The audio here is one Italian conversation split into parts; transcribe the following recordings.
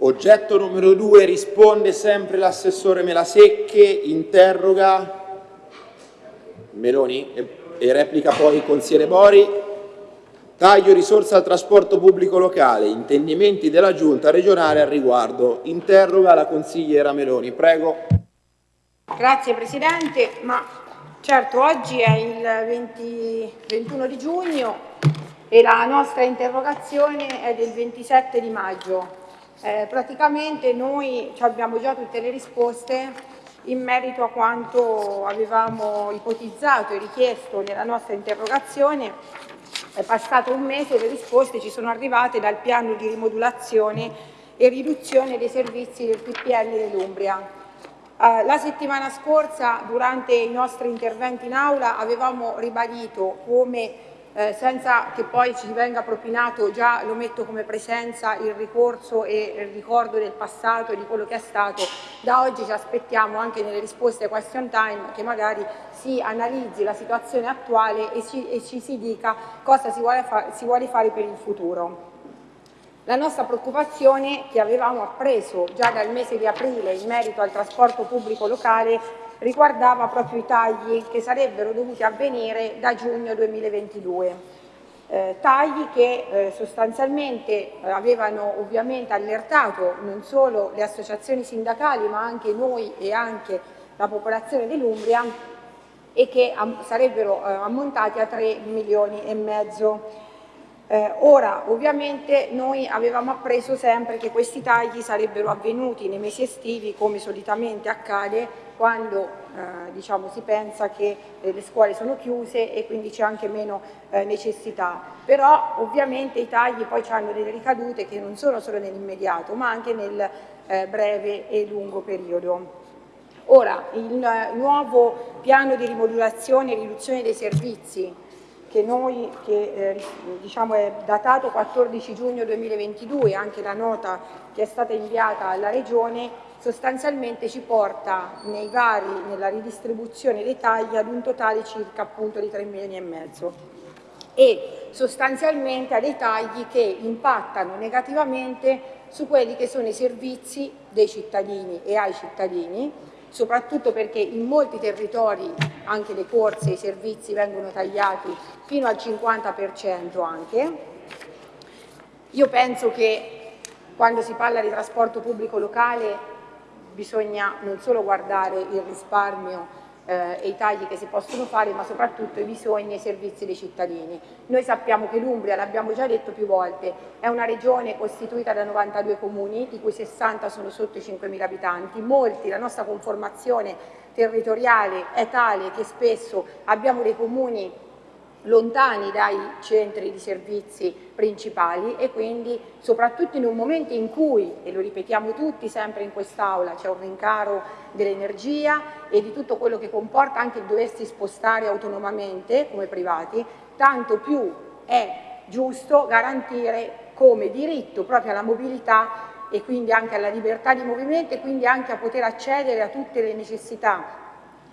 Oggetto numero due risponde sempre l'assessore Melasecche, interroga Meloni e, e replica poi il consigliere Bori. Taglio risorse al trasporto pubblico locale, intendimenti della Giunta regionale al riguardo. Interroga la consigliera Meloni. Prego. Grazie Presidente, ma certo oggi è il 20, 21 di giugno e la nostra interrogazione è del 27 di maggio. Eh, praticamente noi abbiamo già tutte le risposte in merito a quanto avevamo ipotizzato e richiesto nella nostra interrogazione. È passato un mese e le risposte ci sono arrivate dal piano di rimodulazione e riduzione dei servizi del PPL dell'Umbria. Uh, la settimana scorsa, durante i nostri interventi in aula, avevamo ribadito come eh, senza che poi ci venga propinato, già lo metto come presenza, il ricorso e il ricordo del passato e di quello che è stato, da oggi ci aspettiamo anche nelle risposte question time che magari si analizzi la situazione attuale e ci, e ci si dica cosa si vuole, si vuole fare per il futuro. La nostra preoccupazione che avevamo appreso già dal mese di aprile in merito al trasporto pubblico locale riguardava proprio i tagli che sarebbero dovuti avvenire da giugno 2022. Eh, tagli che eh, sostanzialmente eh, avevano ovviamente allertato non solo le associazioni sindacali ma anche noi e anche la popolazione dell'Umbria e che am sarebbero eh, ammontati a 3 milioni e mezzo. Eh, ora, ovviamente, noi avevamo appreso sempre che questi tagli sarebbero avvenuti nei mesi estivi, come solitamente accade, quando eh, diciamo, si pensa che eh, le scuole sono chiuse e quindi c'è anche meno eh, necessità. Però ovviamente i tagli poi hanno delle ricadute che non sono solo nell'immediato ma anche nel eh, breve e lungo periodo. Ora, il nuovo piano di rimodulazione e riduzione dei servizi che noi, che eh, diciamo è datato 14 giugno 2022, anche la nota che è stata inviata alla Regione, sostanzialmente ci porta nei vari, nella ridistribuzione dei tagli ad un totale circa appunto di 3 milioni e mezzo. E sostanzialmente a dei tagli che impattano negativamente su quelli che sono i servizi dei cittadini e ai cittadini, soprattutto perché in molti territori anche le corse e i servizi vengono tagliati fino al 50% anche. Io penso che quando si parla di trasporto pubblico locale bisogna non solo guardare il risparmio eh, e i tagli che si possono fare, ma soprattutto i bisogni e i servizi dei cittadini. Noi sappiamo che l'Umbria, l'abbiamo già detto più volte, è una regione costituita da 92 comuni, di cui 60 sono sotto i 5.000 abitanti, molti, la nostra conformazione territoriale è tale che spesso abbiamo dei comuni lontani dai centri di servizi principali e quindi soprattutto in un momento in cui, e lo ripetiamo tutti sempre in quest'Aula, c'è un rincaro dell'energia e di tutto quello che comporta anche il doversi spostare autonomamente come privati, tanto più è giusto garantire come diritto proprio alla mobilità e quindi anche alla libertà di movimento e quindi anche a poter accedere a tutte le necessità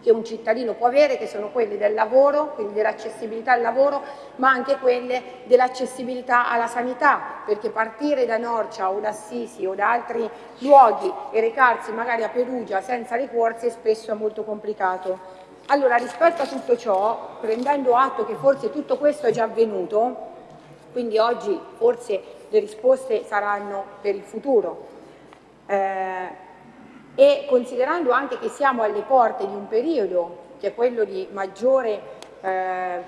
che un cittadino può avere, che sono quelle del lavoro, quindi dell'accessibilità al lavoro, ma anche quelle dell'accessibilità alla sanità, perché partire da Norcia o da Assisi o da altri luoghi e recarsi magari a Perugia senza le corse spesso è molto complicato. Allora, rispetto a tutto ciò, prendendo atto che forse tutto questo è già avvenuto, quindi oggi forse le risposte saranno per il futuro, eh, e considerando anche che siamo alle porte di un periodo che è quello di maggiore eh,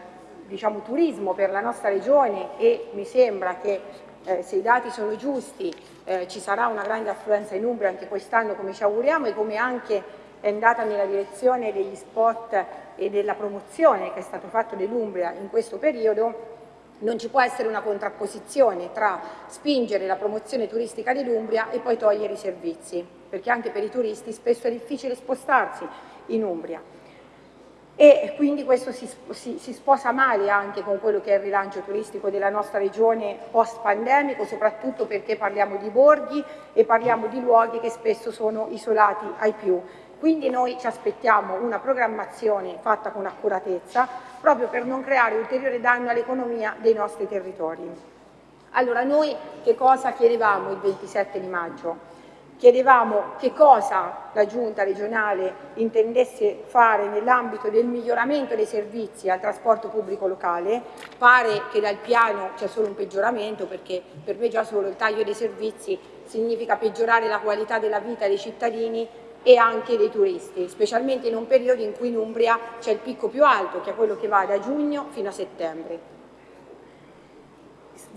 diciamo, turismo per la nostra regione e mi sembra che eh, se i dati sono giusti eh, ci sarà una grande affluenza in Umbria anche quest'anno come ci auguriamo e come anche è andata nella direzione degli spot e della promozione che è stato fatto dell'Umbria in questo periodo non ci può essere una contrapposizione tra spingere la promozione turistica dell'Umbria e poi togliere i servizi, perché anche per i turisti spesso è difficile spostarsi in Umbria. E quindi questo si, si, si sposa male anche con quello che è il rilancio turistico della nostra regione post-pandemico, soprattutto perché parliamo di borghi e parliamo di luoghi che spesso sono isolati ai più. Quindi noi ci aspettiamo una programmazione fatta con accuratezza proprio per non creare ulteriore danno all'economia dei nostri territori. Allora, noi che cosa chiedevamo il 27 di maggio? Chiedevamo che cosa la Giunta regionale intendesse fare nell'ambito del miglioramento dei servizi al trasporto pubblico locale. Pare che dal piano c'è solo un peggioramento perché per me già solo il taglio dei servizi significa peggiorare la qualità della vita dei cittadini e anche dei turisti, specialmente in un periodo in cui in Umbria c'è il picco più alto, che è quello che va da giugno fino a settembre.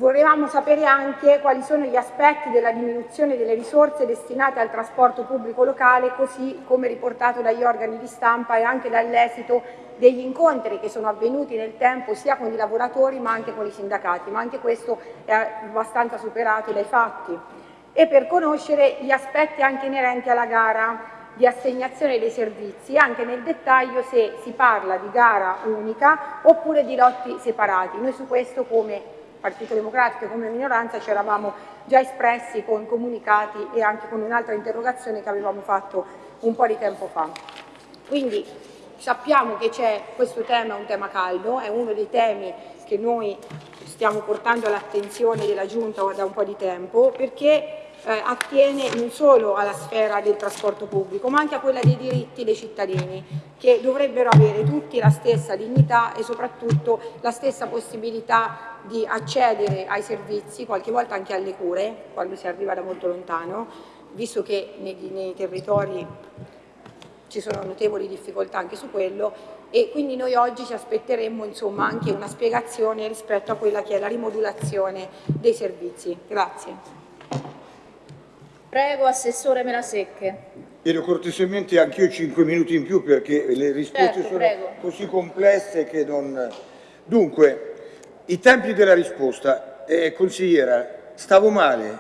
Volevamo sapere anche quali sono gli aspetti della diminuzione delle risorse destinate al trasporto pubblico locale, così come riportato dagli organi di stampa e anche dall'esito degli incontri che sono avvenuti nel tempo sia con i lavoratori ma anche con i sindacati, ma anche questo è abbastanza superato dai fatti. E per conoscere gli aspetti anche inerenti alla gara di assegnazione dei servizi, anche nel dettaglio se si parla di gara unica oppure di lotti separati. Noi su questo come Partito Democratico come minoranza ci eravamo già espressi con comunicati e anche con un'altra interrogazione che avevamo fatto un po' di tempo fa. Quindi sappiamo che questo tema, è un tema caldo, è uno dei temi che noi stiamo portando all'attenzione della Giunta da un po' di tempo perché eh, attiene non solo alla sfera del trasporto pubblico ma anche a quella dei diritti dei cittadini che dovrebbero avere tutti la stessa dignità e soprattutto la stessa possibilità di accedere ai servizi, qualche volta anche alle cure, quando si arriva da molto lontano, visto che nei, nei territori ci sono notevoli difficoltà anche su quello e quindi noi oggi ci aspetteremmo insomma, anche una spiegazione rispetto a quella che è la rimodulazione dei servizi. Grazie. Prego, Assessore Melasecche. Chiedo cortesemente anch'io 5 minuti in più perché le risposte certo, sono prego. così complesse che non... Dunque, i tempi della risposta. Eh, consigliera, stavo male,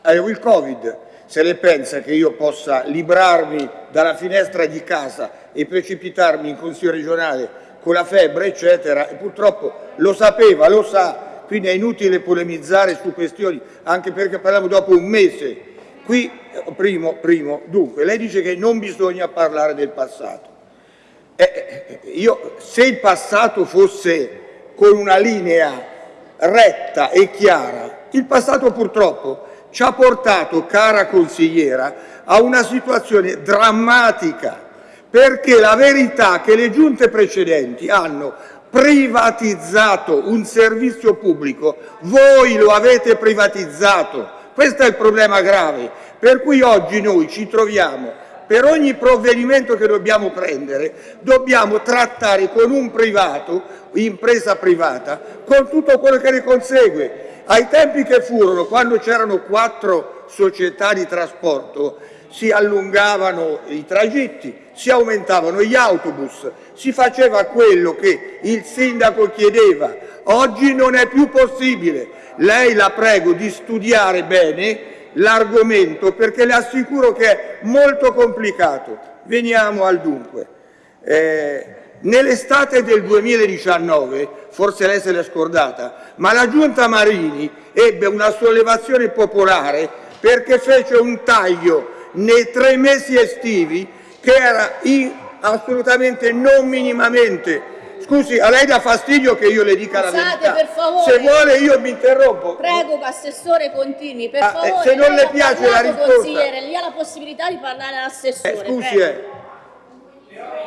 avevo il Covid. Se lei pensa che io possa librarmi dalla finestra di casa e precipitarmi in Consiglio regionale con la febbre, eccetera, e purtroppo lo sapeva, lo sa, quindi è inutile polemizzare su questioni, anche perché parliamo dopo un mese Qui, primo, primo, dunque, lei dice che non bisogna parlare del passato. Eh, eh, io, se il passato fosse con una linea retta e chiara, il passato purtroppo ci ha portato, cara consigliera, a una situazione drammatica, perché la verità è che le giunte precedenti hanno privatizzato un servizio pubblico, voi lo avete privatizzato, questo è il problema grave, per cui oggi noi ci troviamo, per ogni provvedimento che dobbiamo prendere, dobbiamo trattare con un privato, impresa privata, con tutto quello che ne consegue. Ai tempi che furono, quando c'erano quattro società di trasporto, si allungavano i tragitti, si aumentavano gli autobus, si faceva quello che il sindaco chiedeva. Oggi non è più possibile. Lei la prego di studiare bene l'argomento perché le assicuro che è molto complicato. Veniamo al dunque. Eh, Nell'estate del 2019, forse lei se l'è scordata, ma la Giunta Marini ebbe una sollevazione popolare perché fece un taglio nei tre mesi estivi che era assolutamente non minimamente Scusi, a lei dà fastidio che io le dica Scusate, la verità. per favore. Se vuole io mi interrompo. Prego, Assessore, continui. Per Ah, eh, favore, se non le piace la parlato, risposta. Consigliere, lei ha la possibilità di parlare all'Assessore. Eh, scusi, eh.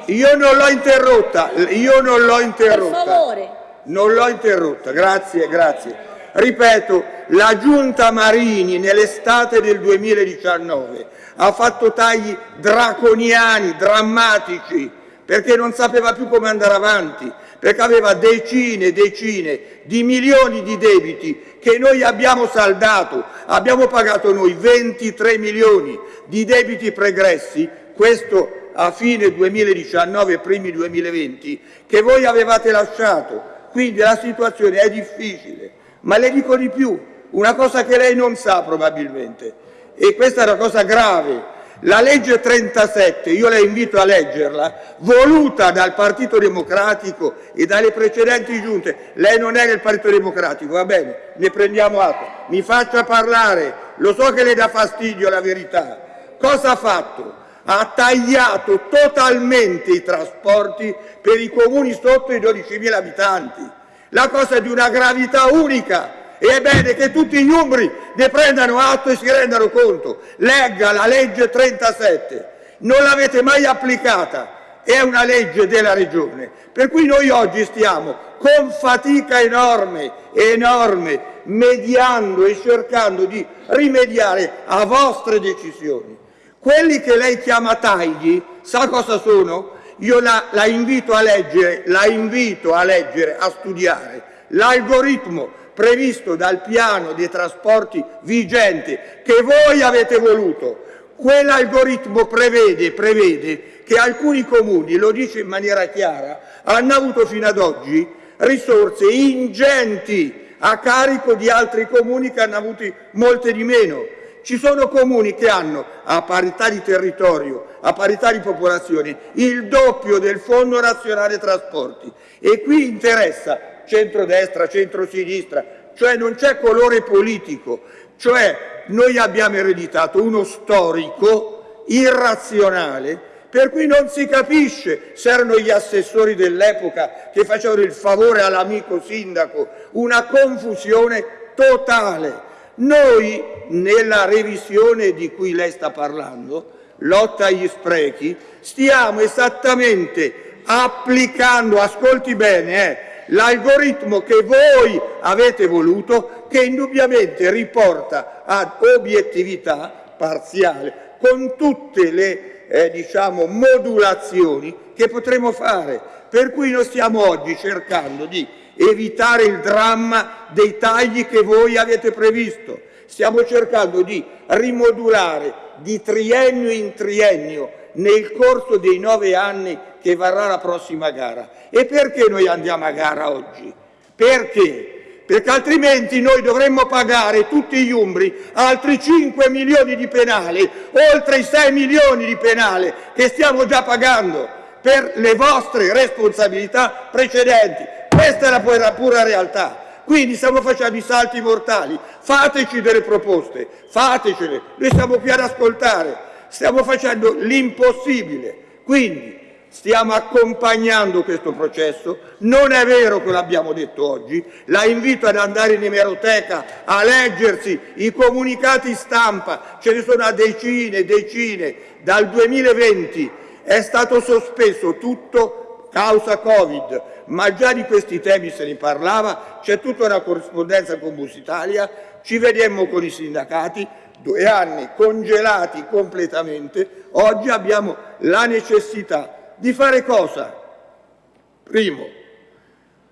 Io non l'ho interrotta, io non l'ho interrotta. Per favore. Non l'ho interrotta, grazie, grazie. Ripeto, la Giunta Marini nell'estate del 2019 ha fatto tagli draconiani, drammatici, perché non sapeva più come andare avanti, perché aveva decine e decine di milioni di debiti che noi abbiamo saldato, abbiamo pagato noi 23 milioni di debiti pregressi, questo a fine 2019 e primi 2020, che voi avevate lasciato. Quindi la situazione è difficile, ma le dico di più, una cosa che lei non sa probabilmente, e questa è una cosa grave, la legge 37, io la invito a leggerla, voluta dal Partito Democratico e dalle precedenti giunte, lei non è nel Partito Democratico, va bene, ne prendiamo atto, mi faccia parlare, lo so che le dà fastidio la verità. Cosa ha fatto? Ha tagliato totalmente i trasporti per i comuni sotto i 12.000 abitanti. La cosa è di una gravità unica E è bene che tutti gli umbri ne prendano atto e si rendano conto. Legga la legge 37, non l'avete mai applicata, è una legge della Regione, per cui noi oggi stiamo con fatica enorme, enorme, mediando e cercando di rimediare a vostre decisioni. Quelli che lei chiama tagli, sa cosa sono? Io la, la invito a leggere, la invito a leggere, a studiare l'algoritmo previsto dal piano dei trasporti vigente che voi avete voluto. Quell'algoritmo prevede, prevede che alcuni comuni, lo dice in maniera chiara, hanno avuto fino ad oggi risorse ingenti a carico di altri comuni che hanno avuto molte di meno. Ci sono comuni che hanno, a parità di territorio, a parità di popolazione, il doppio del Fondo Nazionale Trasporti e qui interessa centrodestra, centrosinistra, cioè non c'è colore politico, cioè noi abbiamo ereditato uno storico irrazionale per cui non si capisce se erano gli assessori dell'epoca che facevano il favore all'amico sindaco, una confusione totale. Noi nella revisione di cui lei sta parlando, lotta agli sprechi, stiamo esattamente applicando, ascolti bene, eh, l'algoritmo che voi avete voluto, che indubbiamente riporta ad obiettività parziale, con tutte le eh, diciamo, modulazioni che potremo fare. Per cui noi stiamo oggi cercando di evitare il dramma dei tagli che voi avete previsto. Stiamo cercando di rimodulare di triennio in triennio nel corso dei nove anni che varrà la prossima gara. E perché noi andiamo a gara oggi? Perché? Perché altrimenti noi dovremmo pagare tutti gli umbri altri 5 milioni di penali, oltre i 6 milioni di penale che stiamo già pagando per le vostre responsabilità precedenti. Questa è la pura, pura realtà. Quindi stiamo facendo i salti mortali, fateci delle proposte, fatecele, noi siamo qui ad ascoltare, stiamo facendo l'impossibile. Quindi stiamo accompagnando questo processo, non è vero che l'abbiamo detto oggi, la invito ad andare in emeroteca a leggersi i comunicati stampa, ce ne sono a decine e decine, dal 2020 è stato sospeso tutto causa Covid, ma già di questi temi se ne parlava, c'è tutta una corrispondenza con Busitalia, ci vedemmo con i sindacati, due anni congelati completamente, oggi abbiamo la necessità di fare cosa? Primo,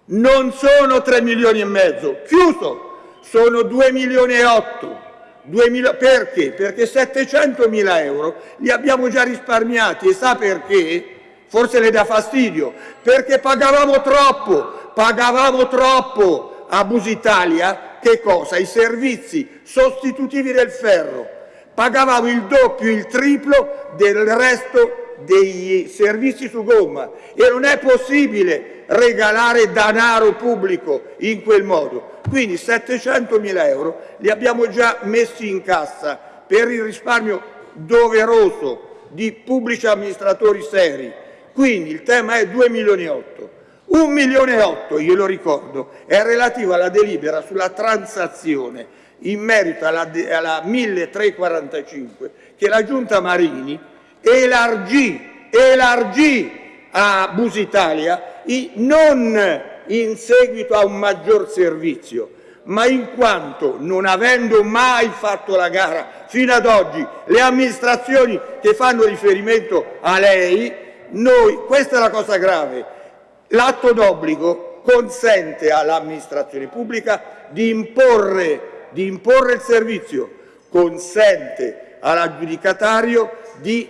non sono 3 milioni e mezzo, chiuso, sono 2 milioni e 8. 2000, perché? Perché 700 mila euro li abbiamo già risparmiati e sa perché? Forse le dà fastidio, perché pagavamo troppo, pagavamo troppo a Busitalia, che cosa? I servizi sostitutivi del ferro. Pagavamo il doppio, il triplo del resto dei servizi su gomma e non è possibile regalare denaro pubblico in quel modo. Quindi 700 mila euro li abbiamo già messi in cassa per il risparmio doveroso di pubblici amministratori seri quindi il tema è 2 milioni e 8. 1 milione e 8, io lo ricordo, è relativo alla delibera sulla transazione in merito alla, alla 1345 che la Giunta Marini elargì, elargì a Busitalia non in seguito a un maggior servizio, ma in quanto non avendo mai fatto la gara fino ad oggi le amministrazioni che fanno riferimento a lei noi, questa è la cosa grave, l'atto d'obbligo consente all'amministrazione pubblica di imporre, di imporre il servizio, consente all'aggiudicatario di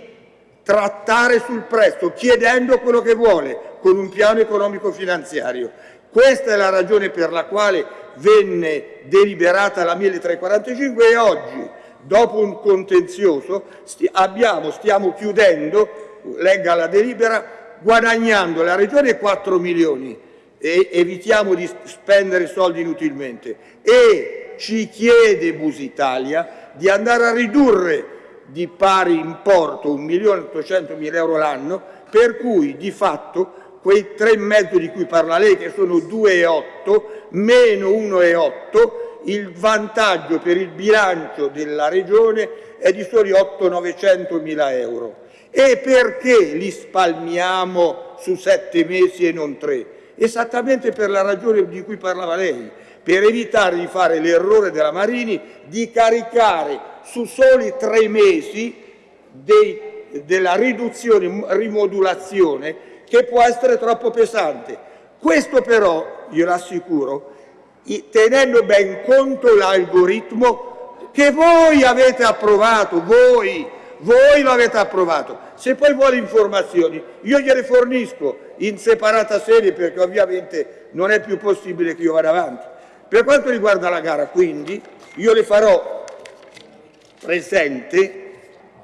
trattare sul prezzo, chiedendo quello che vuole, con un piano economico finanziario. Questa è la ragione per la quale venne deliberata la 1345 e oggi, dopo un contenzioso, stiamo chiudendo legga la delibera, guadagnando la Regione 4 milioni e evitiamo di spendere soldi inutilmente e ci chiede Busitalia di andare a ridurre di pari importo 1.800.000 euro l'anno per cui di fatto quei 3,5 di cui parla lei che sono 2,8 meno 1,8 il vantaggio per il bilancio della Regione è di soli 800-900 mila euro. E perché li spalmiamo su sette mesi e non tre? Esattamente per la ragione di cui parlava lei, per evitare di fare l'errore della Marini di caricare su soli tre mesi dei, della riduzione, rimodulazione, che può essere troppo pesante. Questo però, glielo assicuro, tenendo ben conto l'algoritmo che voi avete approvato, voi, voi lo avete approvato. Se poi vuole informazioni, io gliele fornisco in separata sede perché ovviamente non è più possibile che io vada avanti. Per quanto riguarda la gara, quindi, io le farò presente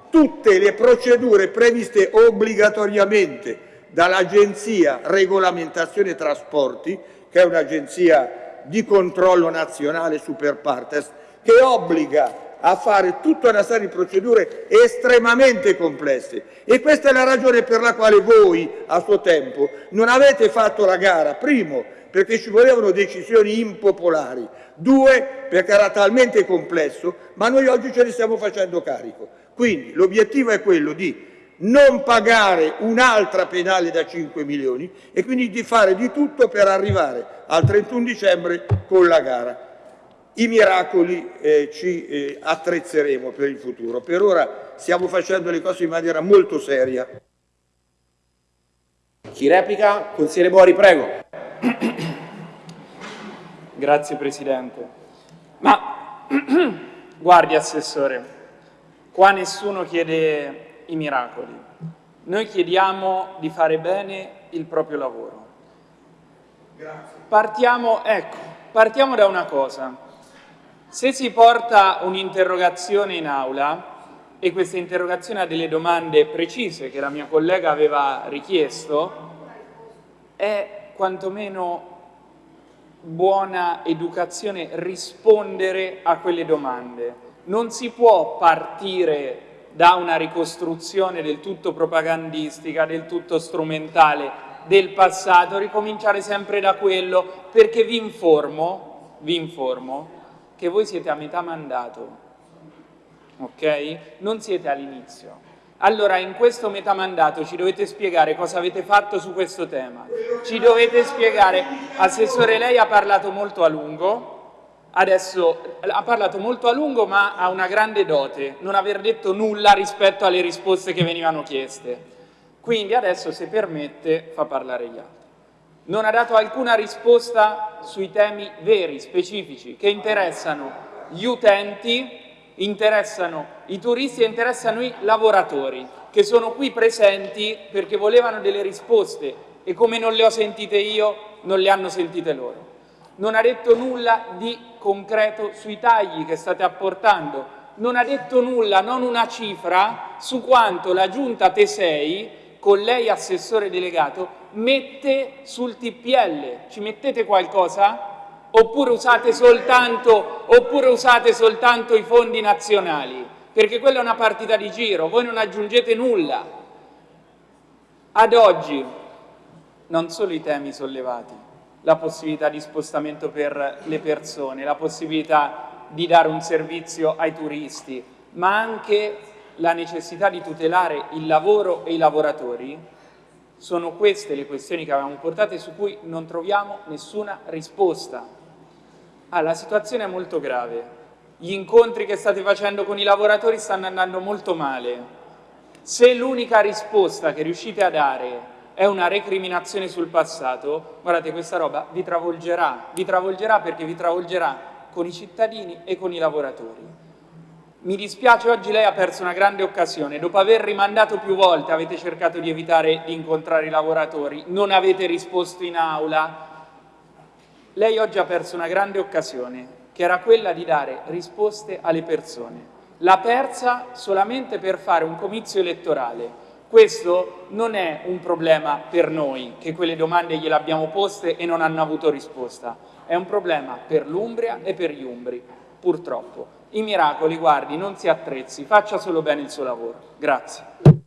tutte le procedure previste obbligatoriamente dall'Agenzia Regolamentazione Trasporti, che è un'agenzia di controllo nazionale super partes, che obbliga a fare tutta una serie di procedure estremamente complesse e questa è la ragione per la quale voi a suo tempo non avete fatto la gara, primo perché ci volevano decisioni impopolari, due perché era talmente complesso, ma noi oggi ce ne stiamo facendo carico. Quindi l'obiettivo è quello di non pagare un'altra penale da 5 milioni e quindi di fare di tutto per arrivare al 31 dicembre con la gara. I miracoli eh, ci eh, attrezzeremo per il futuro. Per ora stiamo facendo le cose in maniera molto seria. Chi replica? Consigliere Bori, prego. Grazie Presidente. Ma guardi Assessore, qua nessuno chiede i miracoli. Noi chiediamo di fare bene il proprio lavoro. Grazie. Partiamo, ecco, partiamo da una cosa. Se si porta un'interrogazione in aula e questa interrogazione ha delle domande precise che la mia collega aveva richiesto, è quantomeno buona educazione rispondere a quelle domande. Non si può partire da una ricostruzione del tutto propagandistica, del tutto strumentale del passato, ricominciare sempre da quello, perché vi informo, vi informo che voi siete a metà mandato, ok? Non siete all'inizio. Allora in questo metà mandato ci dovete spiegare cosa avete fatto su questo tema. Ci dovete spiegare, Assessore lei ha parlato molto a lungo, adesso ha parlato molto a lungo ma ha una grande dote, non aver detto nulla rispetto alle risposte che venivano chieste. Quindi adesso se permette fa parlare gli altri. Non ha dato alcuna risposta sui temi veri, specifici, che interessano gli utenti interessano i turisti e interessano i lavoratori che sono qui presenti perché volevano delle risposte e come non le ho sentite io non le hanno sentite loro. Non ha detto nulla di concreto sui tagli che state apportando, non ha detto nulla, non una cifra, su quanto la giunta T6, con lei assessore delegato, mette sul TPL. Ci mettete qualcosa? oppure usate soltanto, oppure usate soltanto i fondi nazionali, perché quella è una partita di giro, voi non aggiungete nulla. Ad oggi, non solo i temi sollevati, la possibilità di spostamento per le persone, la possibilità di dare un servizio ai turisti, ma anche la necessità di tutelare il lavoro e i lavoratori, sono queste le questioni che avevamo portate su cui non troviamo nessuna risposta. Ah, la situazione è molto grave. Gli incontri che state facendo con i lavoratori stanno andando molto male. Se l'unica risposta che riuscite a dare è una recriminazione sul passato, guardate questa roba vi travolgerà, vi travolgerà perché vi travolgerà con i cittadini e con i lavoratori. Mi dispiace, oggi lei ha perso una grande occasione, dopo aver rimandato più volte avete cercato di evitare di incontrare i lavoratori, non avete risposto in aula, lei oggi ha perso una grande occasione, che era quella di dare risposte alle persone. L'ha persa solamente per fare un comizio elettorale. Questo non è un problema per noi, che quelle domande gliele abbiamo poste e non hanno avuto risposta. È un problema per l'Umbria e per gli Umbri, purtroppo. I miracoli, guardi, non si attrezzi, faccia solo bene il suo lavoro. Grazie.